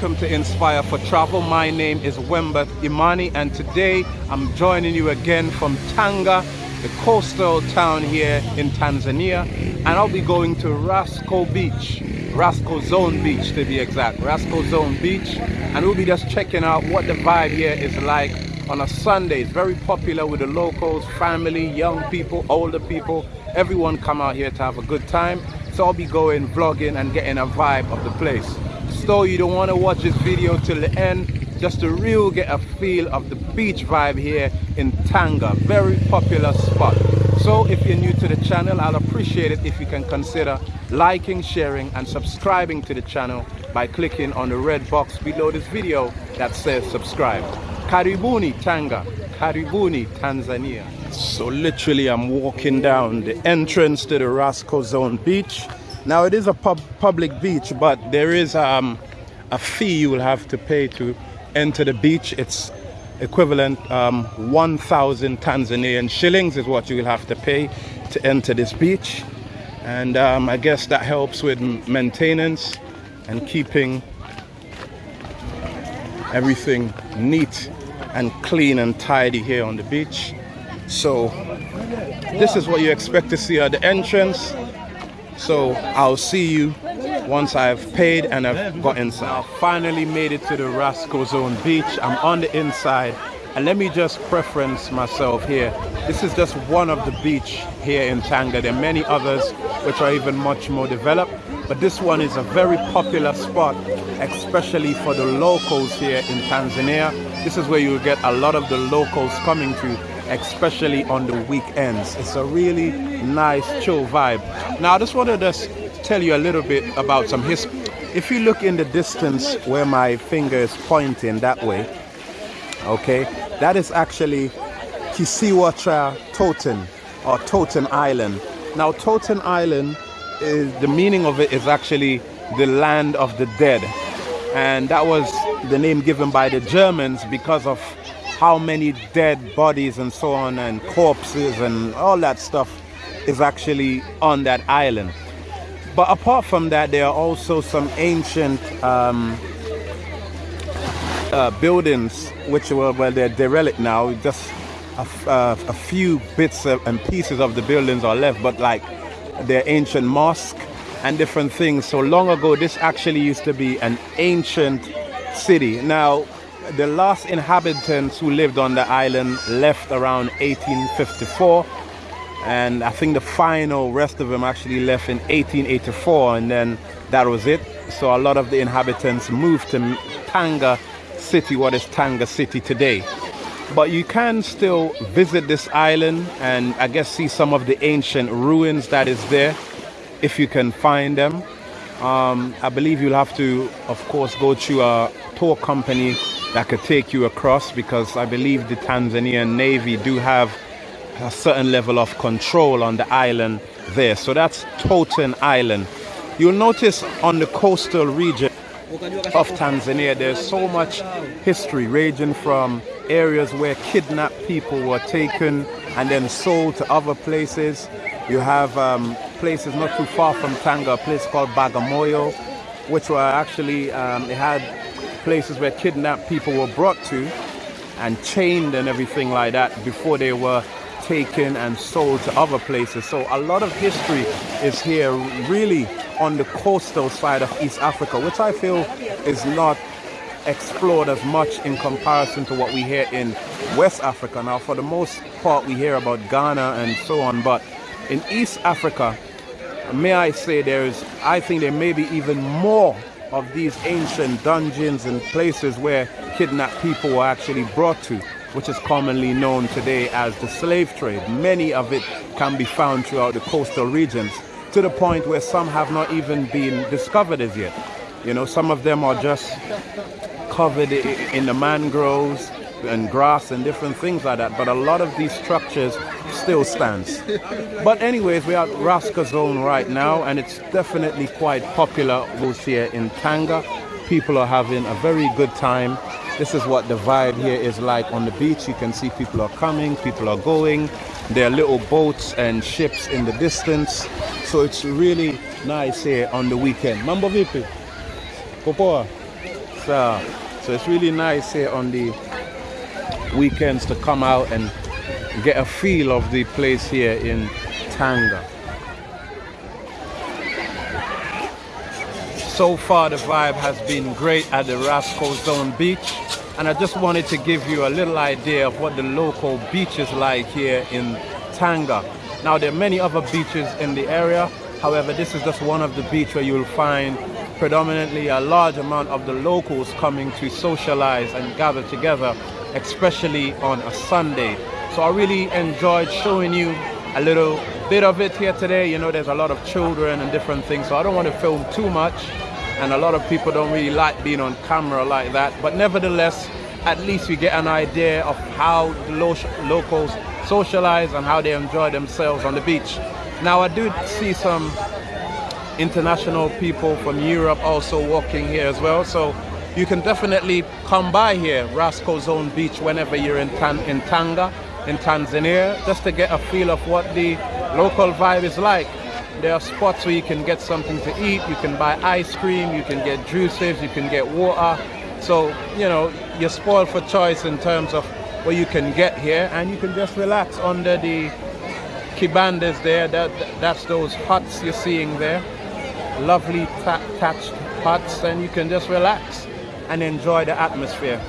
Inspire for Travel. My name is Wemba Imani and today I'm joining you again from Tanga, the coastal town here in Tanzania and I'll be going to Rasco Beach, Rasco Zone Beach to be exact, Rasco Zone Beach and we'll be just checking out what the vibe here is like on a Sunday. It's very popular with the locals, family, young people, older people. Everyone come out here to have a good time. So I'll be going vlogging and getting a vibe of the place. So you don't want to watch this video till the end just to real get a feel of the beach vibe here in Tanga. Very popular spot. So if you're new to the channel, I'll appreciate it if you can consider liking, sharing and subscribing to the channel by clicking on the red box below this video that says subscribe. Karibuni Tanga, Karibuni Tanzania. So literally I'm walking down the entrance to the Rasco Zone Beach. Now it is a pub public beach, but there is um, a fee you will have to pay to enter the beach. It's equivalent um, 1,000 Tanzanian shillings is what you will have to pay to enter this beach. And um, I guess that helps with maintenance and keeping everything neat and clean and tidy here on the beach. So this is what you expect to see at the entrance. So I'll see you once I've paid and I've got inside. I finally made it to the Rasco Zone Beach. I'm on the inside and let me just preference myself here. This is just one of the beach here in Tanga. There are many others which are even much more developed but this one is a very popular spot especially for the locals here in Tanzania this is where you get a lot of the locals coming to especially on the weekends. It's a really nice chill vibe. Now I just wanted to tell you a little bit about some history if you look in the distance where my finger is pointing that way okay that is actually Kisiwa Toten or Toten Island. Now Toten Island is the meaning of it is actually the land of the dead. And that was the name given by the Germans because of how many dead bodies and so on and corpses and all that stuff is actually on that island but apart from that there are also some ancient um, uh, buildings which were well they're derelict now just a, uh, a few bits and pieces of the buildings are left but like their ancient mosque and different things. So long ago, this actually used to be an ancient city. Now, the last inhabitants who lived on the island left around 1854 and I think the final rest of them actually left in 1884 and then that was it. So a lot of the inhabitants moved to Tanga City, what is Tanga City today but you can still visit this island and I guess see some of the ancient ruins that is there if you can find them um, I believe you'll have to of course go to a tour company that could take you across because I believe the Tanzanian Navy do have a certain level of control on the island there so that's Toten Island you'll notice on the coastal region of Tanzania there's so much history ranging from areas where kidnapped people were taken and then sold to other places. You have um, places not too far from Tanga, a place called Bagamoyo, which were actually, um, it had places where kidnapped people were brought to and chained and everything like that before they were taken and sold to other places. So a lot of history is here really on the coastal side of East Africa, which I feel is not explored as much in comparison to what we hear in West Africa. Now, for the most part, we hear about Ghana and so on, but in East Africa, may I say there's, I think there may be even more of these ancient dungeons and places where kidnapped people were actually brought to, which is commonly known today as the slave trade. Many of it can be found throughout the coastal regions to the point where some have not even been discovered as yet. You know, some of them are just covered in the mangroves and grass and different things like that but a lot of these structures still stands. But anyways we're at Rasco zone right now and it's definitely quite popular here in Tanga. People are having a very good time. This is what the vibe here is like on the beach. You can see people are coming people are going. There are little boats and ships in the distance. So it's really nice here on the weekend. Mambo vipi? Popoa? So So it's really nice here on the weekends to come out and get a feel of the place here in Tanga. So far the vibe has been great at the Rascal Zone Beach and I just wanted to give you a little idea of what the local beach is like here in Tanga. Now there are many other beaches in the area however this is just one of the beach where you'll find predominantly a large amount of the locals coming to socialize and gather together especially on a Sunday. So I really enjoyed showing you a little bit of it here today. You know, there's a lot of children and different things, so I don't want to film too much. And a lot of people don't really like being on camera like that. But nevertheless, at least we get an idea of how the lo locals socialize and how they enjoy themselves on the beach. Now, I do see some international people from Europe also walking here as well. So you can definitely come by here, Rascal Zone Beach, whenever you're in, Tan in Tanga, in Tanzania, just to get a feel of what the local vibe is like. There are spots where you can get something to eat, you can buy ice cream, you can get juices, you can get water. So, you know, you're spoiled for choice in terms of what you can get here and you can just relax under the kibandas there. That, that's those huts you're seeing there. Lovely thatched huts and you can just relax and enjoy the atmosphere.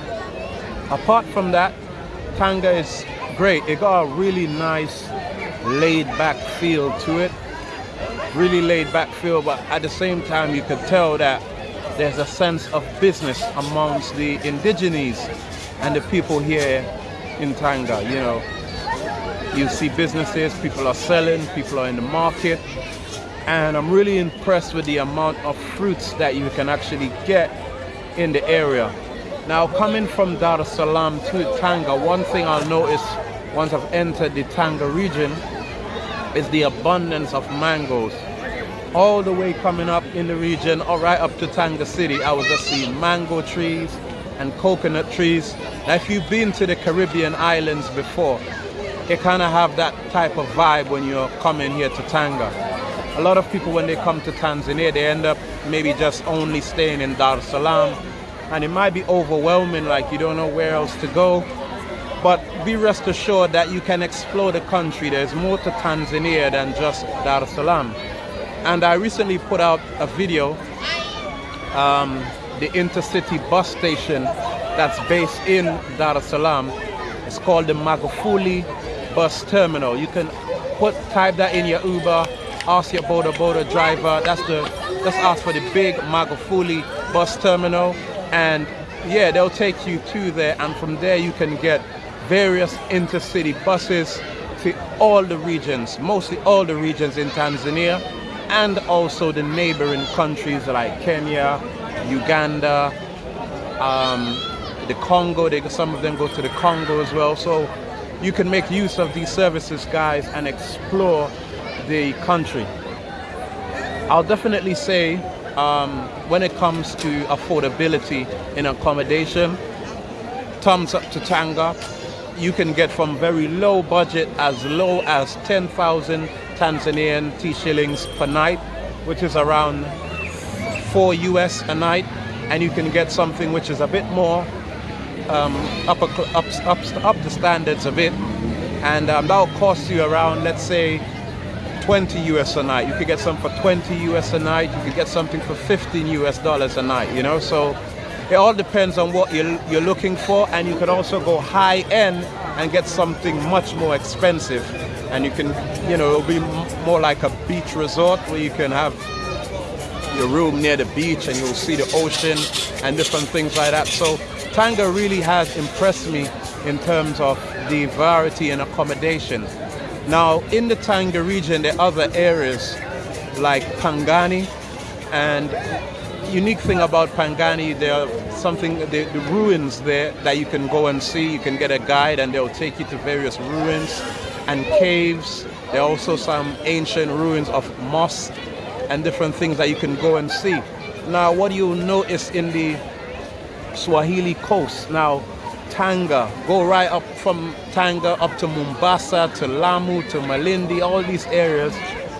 Apart from that, Tanga is great. It got a really nice laid back feel to it. Really laid back feel, but at the same time you could tell that there's a sense of business amongst the indigenes and the people here in Tanga, you know. You see businesses, people are selling, people are in the market, and I'm really impressed with the amount of fruits that you can actually get in the area. Now coming from Dar es Salaam to Tanga, one thing I'll notice once I've entered the Tanga region is the abundance of mangoes. All the way coming up in the region or right up to Tanga City, I was just seeing mango trees and coconut trees. Now if you've been to the Caribbean islands before, it kind of have that type of vibe when you're coming here to Tanga. A lot of people when they come to Tanzania, they end up maybe just only staying in Dar es Salaam. And it might be overwhelming like you don't know where else to go. But be rest assured that you can explore the country. There's more to Tanzania than just Dar es Salaam. And I recently put out a video um, the intercity bus station that's based in Dar es Salaam. It's called the Magufuli bus terminal. You can put type that in your Uber ask your Boda Boda driver. That's the just ask for the big Magufuli bus terminal. And yeah they'll take you to there. And from there you can get various intercity buses to all the regions mostly all the regions in Tanzania and also the neighboring countries like Kenya Uganda um, the Congo. They some of them go to the Congo as well. So you can make use of these services guys and explore the country I'll definitely say um, when it comes to affordability in accommodation, thumbs up to Tanga. You can get from very low budget as low as 10,000 Tanzanian T shillings per night, which is around 4 US a night. And you can get something which is a bit more um, up, up, up, up the standards a bit. And um, that'll cost you around, let's say, 20 US a night. You could get some for 20 US a night. You could get something for 15 US dollars a night, you know? So it all depends on what you're, you're looking for. And you can also go high end and get something much more expensive. And you can, you know, it'll be more like a beach resort where you can have your room near the beach and you'll see the ocean and different things like that. So Tanga really has impressed me in terms of the variety and accommodation. Now, in the Tanga region, there are other areas like Pangani, and unique thing about Pangani, there are something, the, the, ruins there that you can go and see. You can get a guide and they'll take you to various ruins and caves. There are also some ancient ruins of mosques and different things that you can go and see. Now, what you'll notice in the Swahili coast, now Tanga, go right up from Tanga up to Mombasa, to Lamu, to Malindi, all these areas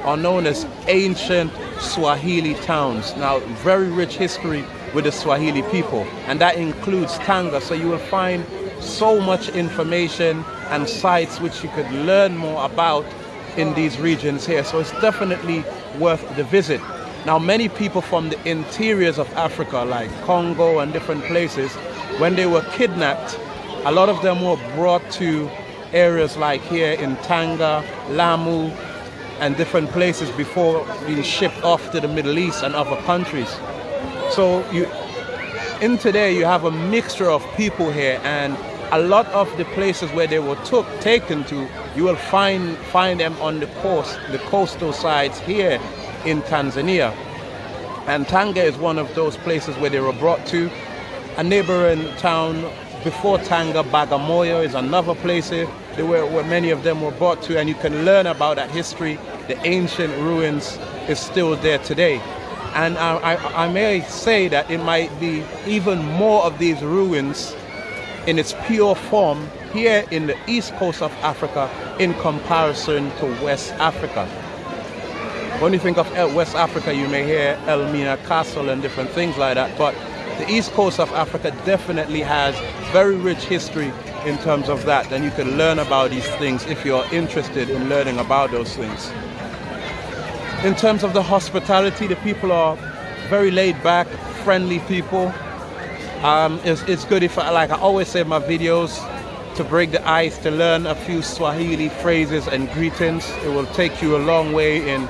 are known as ancient Swahili towns. Now, very rich history with the Swahili people, and that includes Tanga. So you will find so much information and sites which you could learn more about in these regions here. So it's definitely worth the visit. Now, many people from the interiors of Africa, like Congo and different places, when they were kidnapped, a lot of them were brought to areas like here in Tanga, Lamu, and different places before being shipped off to the Middle East and other countries. So you, in today, you have a mixture of people here, and a lot of the places where they were took taken to, you will find find them on the coast, the coastal sides here in Tanzania. And Tanga is one of those places where they were brought to. A neighboring town before Tanga, Bagamoyo is another place eh, where, where many of them were brought to, and you can learn about that history. The ancient ruins is still there today. And I, I, I may say that it might be even more of these ruins in its pure form here in the east coast of Africa in comparison to West Africa. When you think of West Africa, you may hear Elmina Castle and different things like that, but the east coast of Africa definitely has very rich history in terms of that, and you can learn about these things if you're interested in learning about those things. In terms of the hospitality, the people are very laid back, friendly people. Um, it's, it's good if, like I always say in my videos, to break the ice, to learn a few Swahili phrases and greetings. It will take you a long way in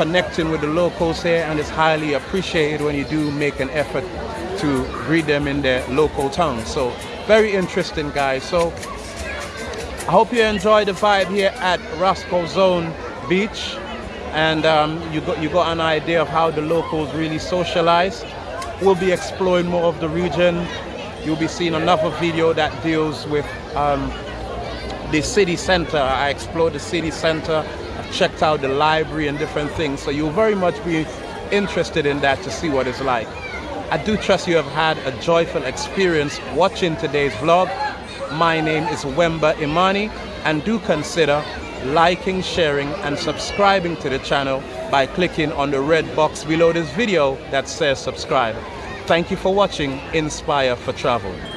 connecting with the locals here and it's highly appreciated when you do make an effort to greet them in their local tongue. So very interesting guys. So I hope you enjoy the vibe here at Rascal Zone Beach and um, you, got, you got an idea of how the locals really socialize. We'll be exploring more of the region. You'll be seeing another video that deals with um, the city center. I explored the city center I checked out the library and different things. So you'll very much be interested in that to see what it's like. I do trust you have had a joyful experience watching today's vlog. My name is Wemba Imani and do consider liking, sharing and subscribing to the channel by clicking on the red box below this video that says subscribe. Thank you for watching Inspire for Travel.